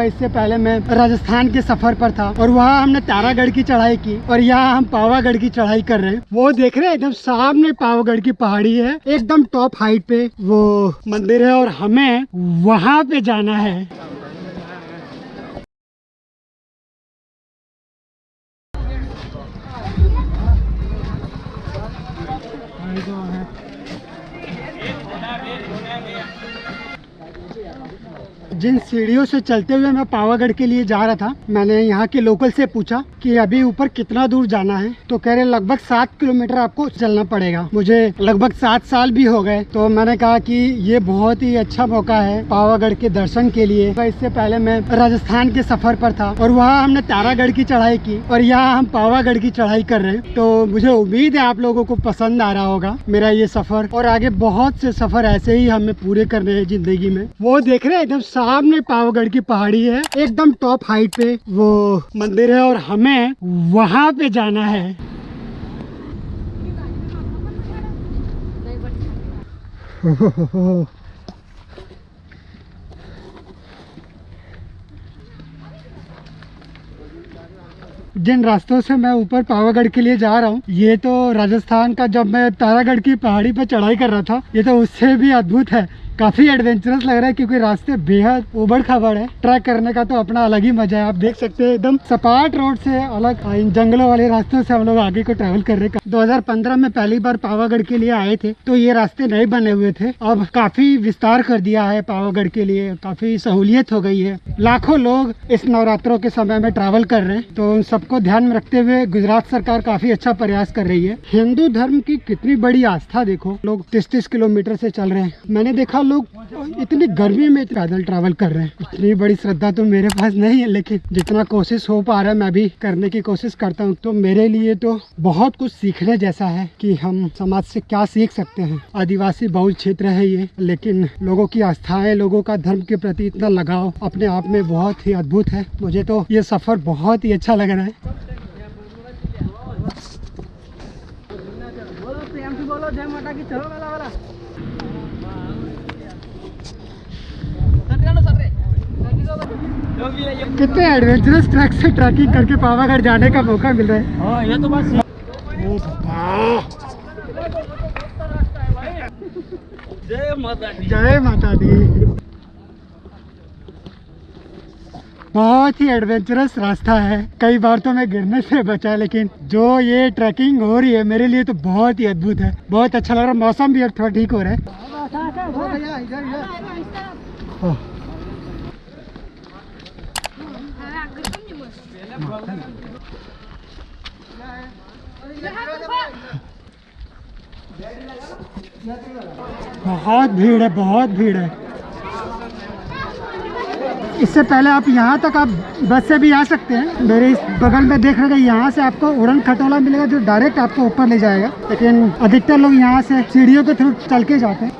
इससे पहले मैं राजस्थान के सफ़र पर था और वहाँ हमने तारागढ़ की चढ़ाई की और यहाँ हम पावागढ़ की चढ़ाई कर रहे हैं। वो देख रहे हैं, एकदम सामने पावागढ़ की पहाड़ी है, एकदम टॉप हाइट पे वो मंदिर है और हमें वहाँ पे जाना है। जिन सीढ़ियों से चलते हुए मैं पावागढ़ के लिए जा रहा था, मैंने यहाँ के लोकल से पूछा कि अभी ऊपर कितना दूर जाना है तो कह रहे लगभग सात किलोमीटर आपको चलना पड़ेगा। मुझे लगभग सात साल भी हो गए तो मैंने कहा कि ये बहुत ही अच्छा मौका है पावागढ़ के दर्शन के लिए। तो इससे पहले मैं राजस्थान के सफ़र पर था और वहाँ हमने तारागढ़ की चढ़ाई की और यहाँ हम पावागढ़ की चढ़ाई कर रहे हैं। तो मुझे उम्मीद है आप लोगों को पसंद आ रहा होगा मेरा ये सफ़र और आगे बहुत से सफ़र ऐसे ही हमें पूरे करने हैं ज़िंदगी में। वो देख रहे हैं, एकदम सामने पावागढ़ की पहाड़ी है, एकदम टॉप हाइट पे। वो मंदिर है और हमें वहाँ पे जाना है। जिन रास्तों से मैं ऊपर पावागढ़ के लिए जा रहा हूँ, ये तो राजस्थान का जब मैं तारागढ़ की पहाड़ी पर चढ़ाई कर रहा था, ये तो उससे भी अद्भुत है। काफ़ी एडवेंचरस लग रहा है क्योंकि रास्ते बेहद उबड़ खाबड़ है। ट्रैक करने का तो अपना अलग ही मज़ा है। आप देख सकते हैं एकदम सपाट रोड से अलग इन जंगलों वाले रास्तों से हम लोग आगे को ट्रैवल कर रहे हैं। 2015 में पहली बार पावागढ़ के लिए आए थे तो ये रास्ते नहीं बने हुए थे। अब काफ़ी विस्तार कर दिया है पावागढ़ के लिए। काफ़ी सहूलियत हो गई है। लाखों लोग इस नवरात्रों के समय में ट्रैवल कर रहे हैं। तो उन सबको ध्यान में रखते हुए गुजरात सरकार काफ़ी अच्छा प्रयास कर रही है। हिंदू धर्म की कितनी बड़ी आस्था देखो। लोग तीस तीस किलोमीटर से चल रहे हैं। मैंने देखा लोग इतनी गर्मी में पैदल ट्रैवल कर रहे हैं। इतनी बड़ी श्रद्धा तो मेरे पास नहीं है, लेकिन जितना कोशिश हो पा रहा है, मैं भी करने की कोशिश करता हूँ। तो मेरे लिए तो बहुत कुछ सीखने जैसा है कि हम समाज से क्या सीख सकते हैं। आदिवासी बहुल क्षेत्र है ये, लेकिन लोगों की आस्थाएँ, लोगों का धर्म के प्रति इतना लगाव अपने आप में बहुत ही अद्भुत है। मुझे तो ये सफ़र बहुत ही अच्छा लग रहा है। बोलो जय माता की, चलो वाला वाला। कितने एडवेंचरस ट्रैक से ट्रैकिंग करके पावागढ़ जाने का मौका मिल रहा है? हाँ ये तो बस। जय माता दी जय माता दी बहुत ही एडवेंचरस रास्ता है। कई बार तो मैं गिरने से बचा लेकिन जो ये ट्रैकिंग हो रही है मेरे लिए तो बहुत ही अद्भुत है। बहुत अच्छा लग रहा है। मौसम भी अब थोड़ा ठीक हो रहा है। बहुत भीड़ है, बहुत भीड़ है। इससे पहले आप यहाँ तक आप बस से भी आ सकते हैं। मेरे इस बगल में देख रहे यहाँ से आपको उड़न खटोला मिलेगा, जो डायरेक्ट आपको ऊपर ले जाएगा। लेकिन अधिकतर लोग यहाँ से सीढ़ियों के थ्रू चल के जाते हैं।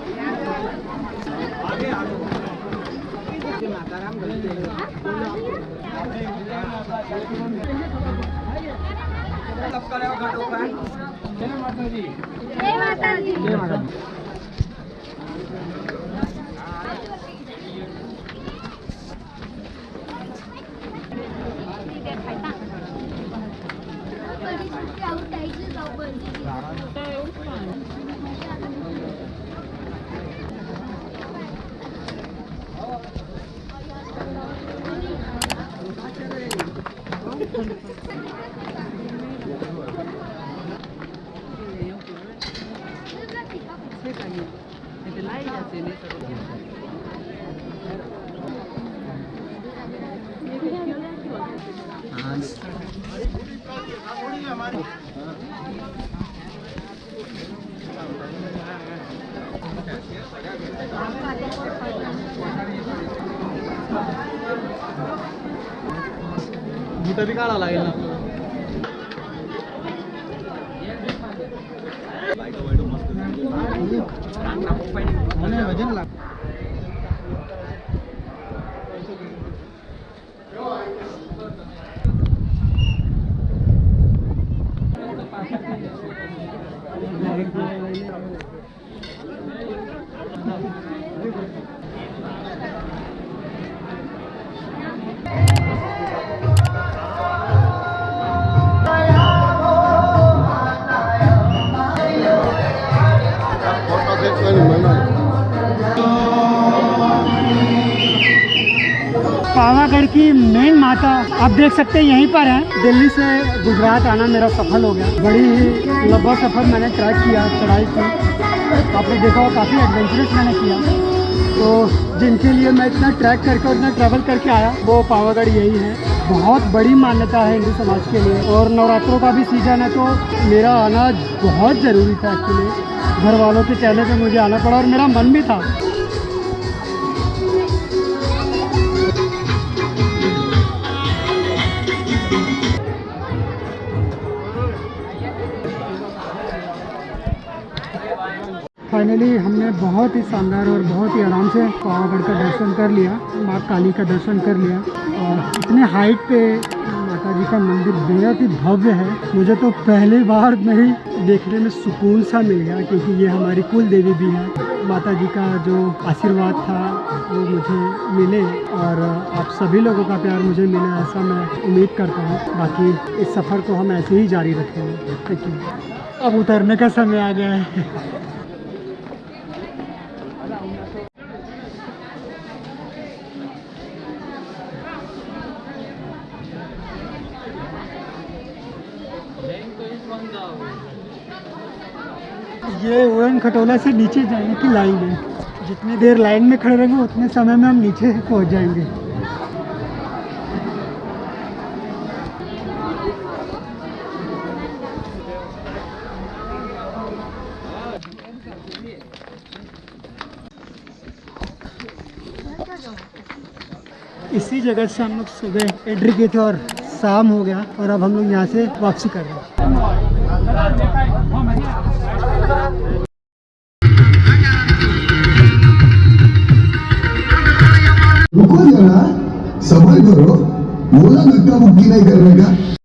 जय माता दी। ठिकाणी तिथे लाइट असेल मोठं बी काढावं लागेल ना? nặng 1,5 kg. Nên là nhất là Pavagadh की मेन माता, आप देख सकते हैं यहीं पर है। दिल्ली से गुजरात आना मेरा सफल हो गया। बड़ी ही लंबा सफ़र मैंने ट्रैक किया, चढ़ाई की। आपने देखा काफ़ी एडवेंचरस मैंने किया। तो जिनके लिए मैं इतना ट्रैक करके और इतना ट्रैवल करके आया, वो पावागढ़ यही है। बहुत बड़ी मान्यता है हिंदू समाज के लिए। और नवरात्रों का भी सीज़न है तो मेरा आना बहुत ज़रूरी था एक्चुअली घर वालों के कहने पे मुझे आना पड़ा और मेरा मन भी था। फाइनली हमने बहुत ही शानदार और बहुत ही आराम से पावागढ़ का दर्शन कर लिया, माँ काली का दर्शन कर लिया। और इतने हाइट पे माता जी का मंदिर बेहद ही भव्य है। मुझे तो पहली बार में ही देखने में सुकून सा मिल गया, क्योंकि ये हमारी कुल देवी भी है। माता जी का जो आशीर्वाद था, वो मुझे मिले और आप सभी लोगों का प्यार मुझे मिला, ऐसा मैं उम्मीद करता हूँ। बाकी इस सफ़र को हम ऐसे ही जारी रखेंगे। थैंक यू अब उतरने का समय आ गया है। ये ओरन खटोला से नीचे जाने की लाइन है। जितनी देर लाइन में खड़े रहेंगे, उतने समय में हम नीचे पहुँच जाएँगे। इसी जगह से हम लोग सुबह एंट्री किए थे और शाम हो गया और अब हम लोग यहाँ से वापसी कर रहे हैं। रुको जरा सबर करो